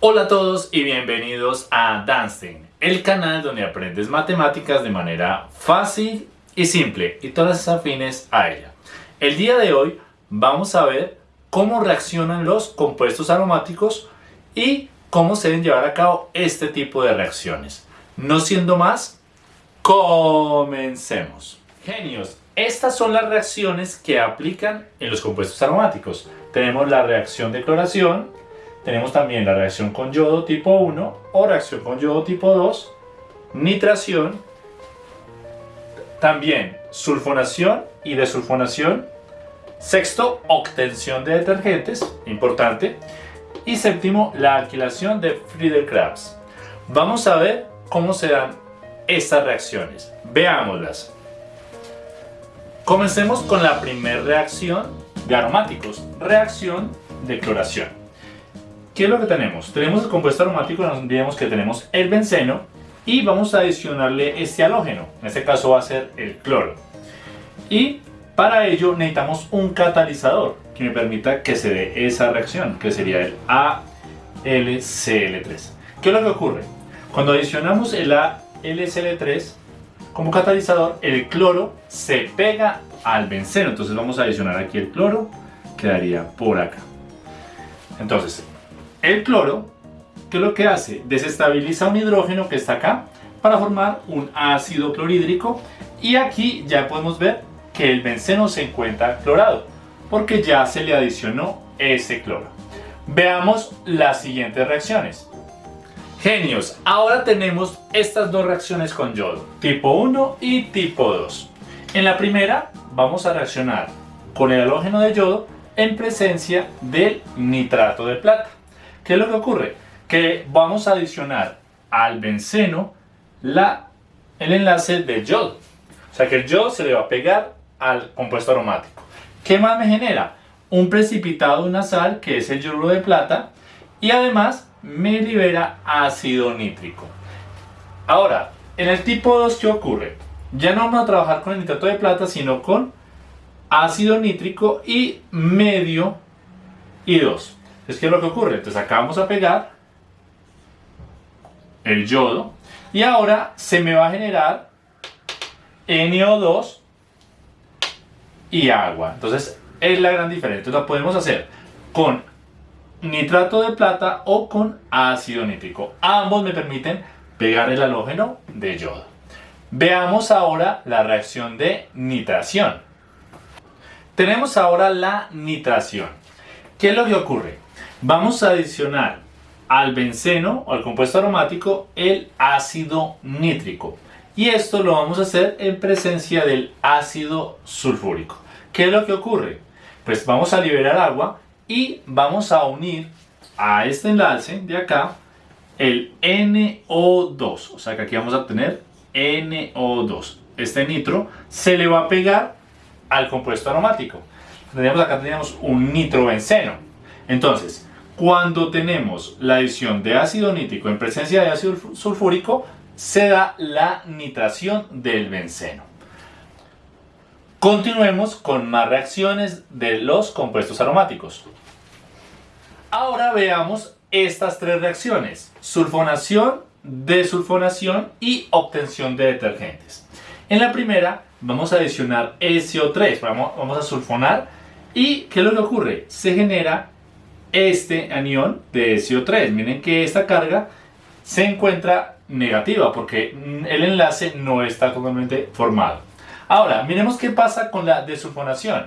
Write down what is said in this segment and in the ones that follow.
Hola a todos y bienvenidos a Dancing, el canal donde aprendes matemáticas de manera fácil y simple y todas las afines a ella. El día de hoy vamos a ver cómo reaccionan los compuestos aromáticos y cómo se deben llevar a cabo este tipo de reacciones. No siendo más, comencemos. Genios, estas son las reacciones que aplican en los compuestos aromáticos. Tenemos la reacción de cloración, tenemos también la reacción con yodo tipo 1 o reacción con yodo tipo 2, nitración, también sulfonación y desulfonación, sexto, obtención de detergentes, importante, y séptimo, la alquilación de Friedel-Crafts. Vamos a ver cómo se dan estas reacciones. Veámoslas. Comencemos con la primera reacción de aromáticos, reacción de cloración. ¿Qué es lo que tenemos? Tenemos el compuesto aromático, nos olvidemos que tenemos el benceno y vamos a adicionarle este halógeno, en este caso va a ser el cloro. Y para ello necesitamos un catalizador que me permita que se dé esa reacción, que sería el AlCl3. ¿Qué es lo que ocurre? Cuando adicionamos el AlCl3 como catalizador, el cloro se pega al benceno. Entonces vamos a adicionar aquí el cloro, quedaría por acá. Entonces, el cloro, ¿qué es lo que hace? Desestabiliza un hidrógeno que está acá para formar un ácido clorhídrico y aquí ya podemos ver que el benceno se encuentra clorado porque ya se le adicionó ese cloro. Veamos las siguientes reacciones. Genios, ahora tenemos estas dos reacciones con yodo, tipo 1 y tipo 2. En la primera vamos a reaccionar con el halógeno de yodo en presencia del nitrato de plata. ¿Qué es lo que ocurre? Que vamos a adicionar al benceno la, el enlace de yodo. O sea que el yodo se le va a pegar al compuesto aromático. ¿Qué más me genera? Un precipitado de una sal que es el yoduro de plata y además me libera ácido nítrico. Ahora, en el tipo 2, ¿qué ocurre? Ya no vamos a trabajar con el nitrato de plata, sino con ácido nítrico y medio y 2. Entonces, ¿qué es lo que ocurre? Entonces acá vamos a pegar el yodo y ahora se me va a generar NO2 y agua. Entonces es la gran diferencia. Entonces lo podemos hacer con nitrato de plata o con ácido nítrico. Ambos me permiten pegar el halógeno de yodo. Veamos ahora la reacción de nitración. Tenemos ahora la nitración. ¿Qué es lo que ocurre? Vamos a adicionar al benceno o al compuesto aromático el ácido nítrico. Y esto lo vamos a hacer en presencia del ácido sulfúrico. ¿Qué es lo que ocurre? Pues vamos a liberar agua y vamos a unir a este enlace de acá el NO2. O sea que aquí vamos a tener NO2. Este nitro se le va a pegar al compuesto aromático. Tenemos acá tenemos un nitrobenceno. Entonces, cuando tenemos la adición de ácido nítrico en presencia de ácido sulfúrico, se da la nitración del benceno. Continuemos con más reacciones de los compuestos aromáticos. Ahora veamos estas tres reacciones, sulfonación, desulfonación y obtención de detergentes. En la primera vamos a adicionar SO3, vamos, vamos a sulfonar y ¿qué es lo que ocurre? Se genera este anión de SO3. Miren que esta carga se encuentra negativa porque el enlace no está totalmente formado. Ahora, miremos qué pasa con la desulfonación.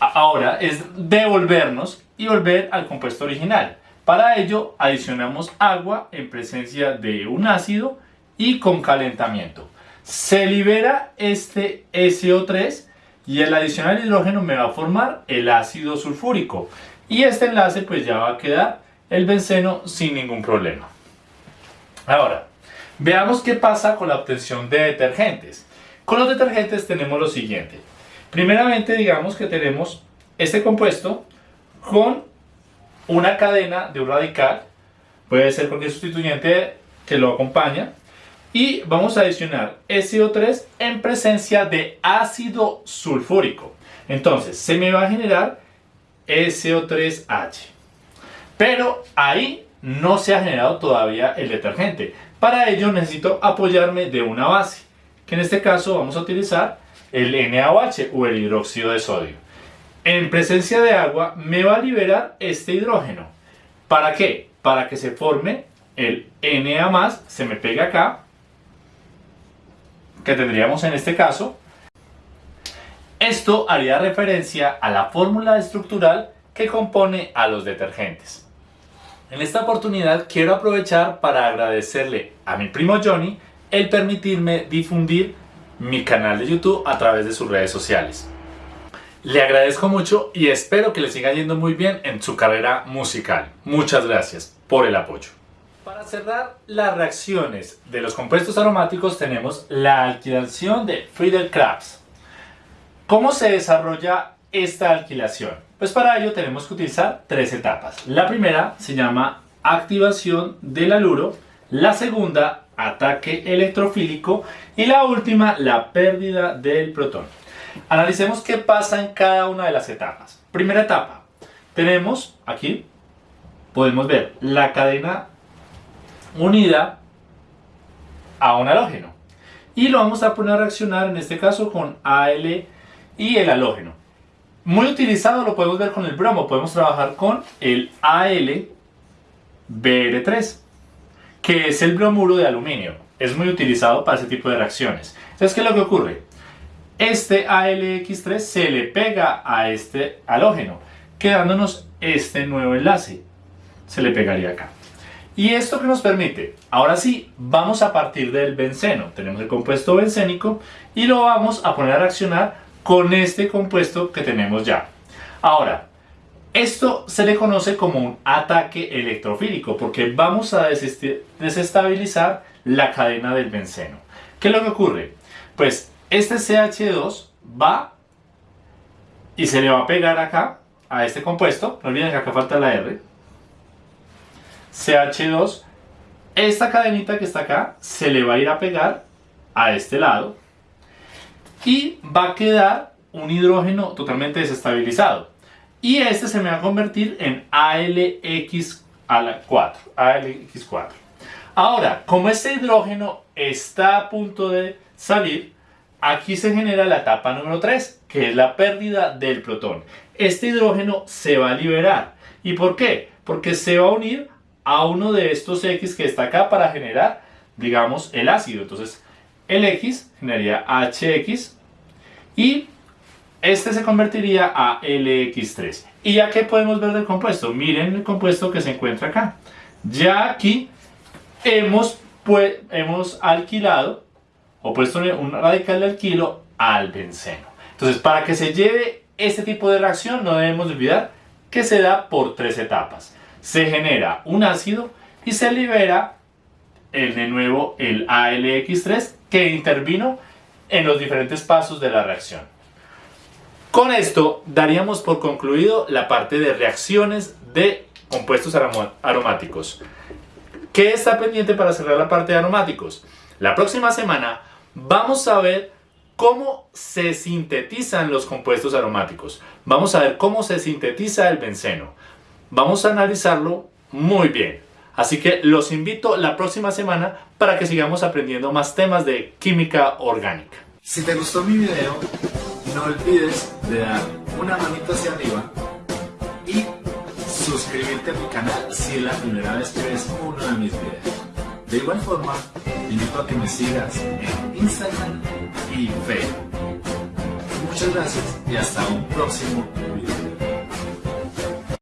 Ahora es devolvernos y volver al compuesto original. Para ello adicionamos agua en presencia de un ácido y con calentamiento. Se libera este SO3 y el adicionar hidrógeno me va a formar el ácido sulfúrico. Y este enlace pues ya va a quedar el benceno sin ningún problema. Ahora, veamos qué pasa con la obtención de detergentes. Con los detergentes tenemos lo siguiente. Primeramente digamos que tenemos este compuesto con una cadena de un radical, puede ser cualquier sustituyente que lo acompaña, y vamos a adicionar SO3 en presencia de ácido sulfúrico. Entonces, se me va a generar SO3H. Pero ahí no se ha generado todavía el detergente. Para ello necesito apoyarme de una base, que en este caso vamos a utilizar el NaOH o el hidróxido de sodio. En presencia de agua me va a liberar este hidrógeno. ¿Para qué? Para que se forme el Na+, se me pega acá, que tendríamos en este caso. Esto haría referencia a la fórmula estructural que compone a los detergentes. En esta oportunidad quiero aprovechar para agradecerle a mi primo Johnny el permitirme difundir mi canal de YouTube a través de sus redes sociales. Le agradezco mucho y espero que le siga yendo muy bien en su carrera musical. Muchas gracias por el apoyo. Para cerrar las reacciones de los compuestos aromáticos tenemos la alquilación de Friedel-Crafts. ¿Cómo se desarrolla esta alquilación? Pues para ello tenemos que utilizar tres etapas. La primera se llama activación del aluro, la segunda ataque electrofílico y la última la pérdida del protón. Analicemos qué pasa en cada una de las etapas. Primera etapa, tenemos aquí, podemos ver la cadena unida a un halógeno y lo vamos a poner a reaccionar en este caso con AL y el halógeno. Muy utilizado lo podemos ver con el bromo, podemos trabajar con el AlBr3 que es el bromuro de aluminio. Es muy utilizado para ese tipo de reacciones. Entonces, ¿qué es lo que ocurre? Este ALX3 se le pega a este halógeno, quedándonos este nuevo enlace. Se le pegaría acá. ¿Y esto que nos permite? Ahora sí, vamos a partir del benceno. Tenemos el compuesto bencénico y lo vamos a poner a reaccionar con este compuesto que tenemos ya. Ahora, esto se le conoce como un ataque electrofílico porque vamos a desestabilizar la cadena del benceno. ¿Qué es lo que ocurre? Pues este CH2 va y se le va a pegar acá a este compuesto. No olviden que acá falta la R. CH2. Esta cadenita que está acá se le va a ir a pegar a este lado y va a quedar un hidrógeno totalmente desestabilizado y este se me va a convertir en ALX4, ALX4. Ahora, como este hidrógeno está a punto de salir, aquí se genera la etapa número 3, que es la pérdida del protón. Este hidrógeno se va a liberar. ¿Y por qué? Porque se va a unir a uno de estos X que está acá para generar, digamos, el ácido. Entonces, el X generaría HX y este se convertiría a LX3. ¿Y ya qué podemos ver del compuesto? Miren el compuesto que se encuentra acá. Ya aquí hemos, pues, hemos alquilado o puesto un radical de alquilo al benceno. Entonces, para que se lleve este tipo de reacción, no debemos olvidar que se da por tres etapas. Se genera un ácido y se libera el, de nuevo el ALX3 que intervino en los diferentes pasos de la reacción. Con esto daríamos por concluido la parte de reacciones de compuestos aromáticos. ¿Qué está pendiente para cerrar la parte de aromáticos? La próxima semana vamos a ver cómo se sintetizan los compuestos aromáticos. Vamos a ver cómo se sintetiza el benceno. Vamos a analizarlo muy bien. Así que los invito la próxima semana para que sigamos aprendiendo más temas de química orgánica. Si te gustó mi video, no olvides de dar una manita hacia arriba y suscribirte a mi canal si es la primera vez que ves uno de mis videos. De igual forma, te invito a que me sigas en Instagram y Facebook. Muchas gracias y hasta un próximo video.